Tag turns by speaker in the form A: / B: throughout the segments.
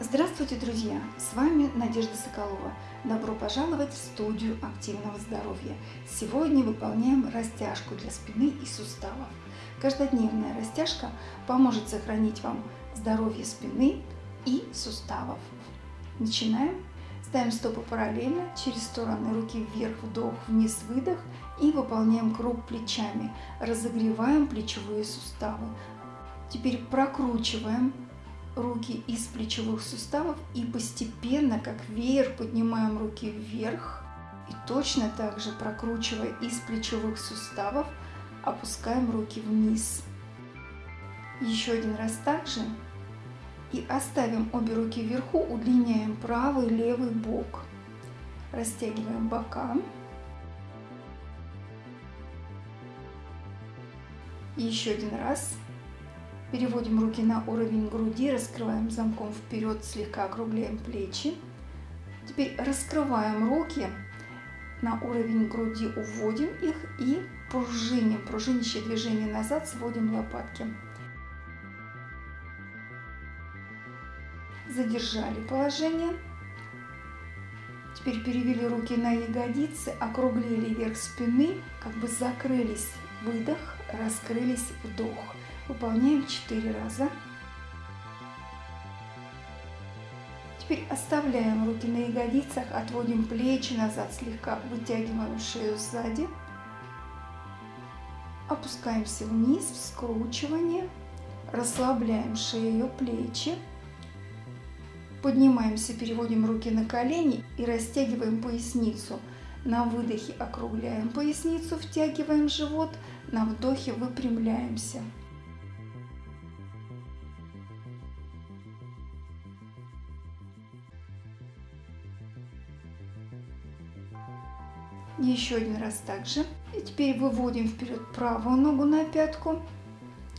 A: Здравствуйте, друзья! С вами Надежда Соколова. Добро пожаловать в студию активного здоровья. Сегодня выполняем растяжку для спины и суставов. Каждодневная растяжка поможет сохранить вам здоровье спины и суставов. Начинаем. Ставим стопы параллельно, через стороны руки вверх, вдох, вниз, выдох и выполняем круг плечами. Разогреваем плечевые суставы. Теперь прокручиваем руки из плечевых суставов и постепенно, как веер, поднимаем руки вверх. И точно так же, прокручивая из плечевых суставов, опускаем руки вниз. Еще один раз так же. И оставим обе руки вверху, удлиняем правый и левый бок. Растягиваем бока. Еще один раз. Переводим руки на уровень груди, раскрываем замком вперед, слегка округляем плечи. Теперь раскрываем руки на уровень груди, уводим их и пружиним, пружинящее движение назад, сводим лопатки. Задержали положение. Теперь перевели руки на ягодицы, округлили верх спины, как бы закрылись, выдох, раскрылись, вдох. Выполняем 4 раза. Теперь оставляем руки на ягодицах, отводим плечи назад, слегка вытягиваем шею сзади. Опускаемся вниз в скручивание, расслабляем шею, плечи. Поднимаемся, переводим руки на колени и растягиваем поясницу. На выдохе округляем поясницу, втягиваем живот, на вдохе выпрямляемся. Еще один раз также. И теперь выводим вперед правую ногу на пятку.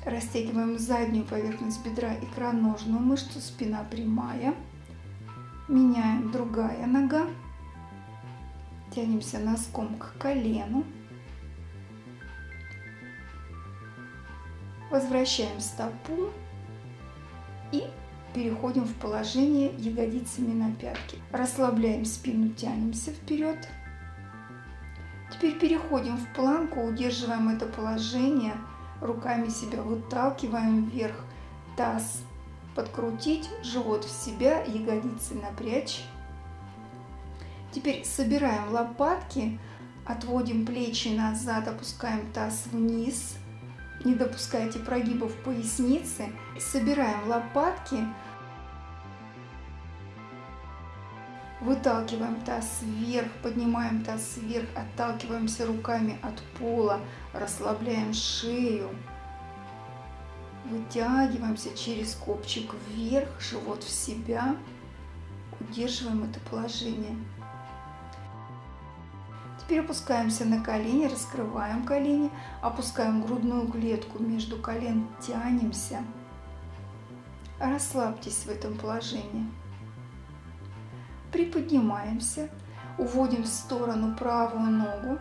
A: Растягиваем заднюю поверхность бедра, икроножную мышцу, спина прямая. Меняем другая нога. Тянемся носком к колену. Возвращаем стопу и переходим в положение ягодицами на пятки. Расслабляем спину, тянемся вперед. Теперь переходим в планку, удерживаем это положение, руками себя выталкиваем вверх, таз подкрутить, живот в себя, ягодицы напрячь. Теперь собираем лопатки, отводим плечи назад, опускаем таз вниз, не допускайте прогибов поясницы. Собираем лопатки, Выталкиваем таз вверх, поднимаем таз вверх, отталкиваемся руками от пола, расслабляем шею. Вытягиваемся через копчик вверх, живот в себя. Удерживаем это положение. Теперь опускаемся на колени, раскрываем колени, опускаем грудную клетку между колен, тянемся. Расслабьтесь в этом положении приподнимаемся, уводим в сторону правую ногу,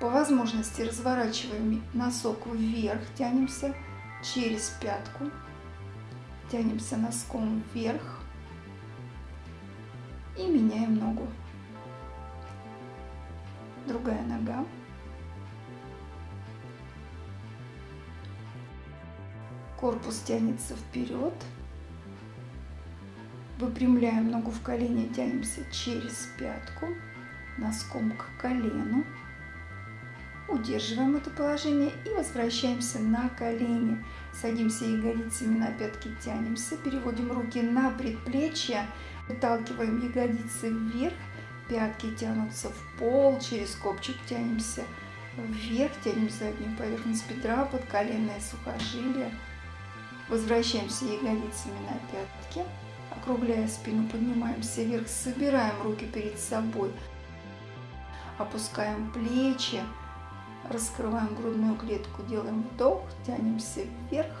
A: по возможности разворачиваем носок вверх, тянемся через пятку, тянемся носком вверх и меняем ногу. Другая нога. Корпус тянется вперед. Выпрямляем ногу в колени, тянемся через пятку, носком к колену. Удерживаем это положение и возвращаемся на колени. Садимся ягодицами на пятки, тянемся, переводим руки на предплечье, выталкиваем ягодицы вверх, пятки тянутся в пол, через копчик тянемся вверх, тянем заднюю поверхность бедра, под коленное сухожилие. Возвращаемся ягодицами на пятки. Округляя спину, поднимаемся вверх, собираем руки перед собой, опускаем плечи, раскрываем грудную клетку, делаем вдох, тянемся вверх.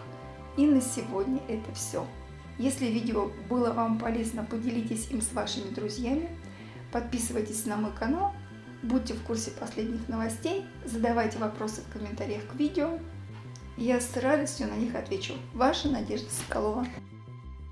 A: И на сегодня это все. Если видео было вам полезно, поделитесь им с вашими друзьями. Подписывайтесь на мой канал, будьте в курсе последних новостей, задавайте вопросы в комментариях к видео. Я с радостью на них отвечу. Ваша Надежда Соколова.